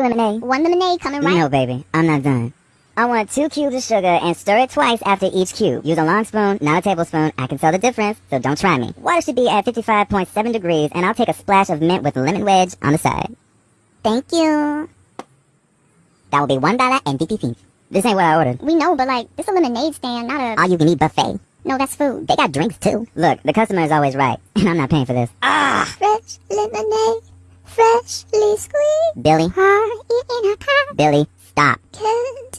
Lemonade. One lemonade coming right. No, baby, I'm not done. I want two cubes of sugar and stir it twice after each cube. Use a long spoon, not a tablespoon. I can tell the difference, so don't try me. Water should be at 55.7 degrees, and I'll take a splash of mint with lemon wedge on the side. Thank you. That will be one dollar and fifty cents. This ain't what I ordered. We know, but like, this a lemonade stand, not a... All you can eat buffet. No, that's food. They got drinks too. Look, the customer is always right, and I'm not paying for this. Ah, Fresh lemonade, freshly squeezed. Billy, Heart in a cup. Billy, stop.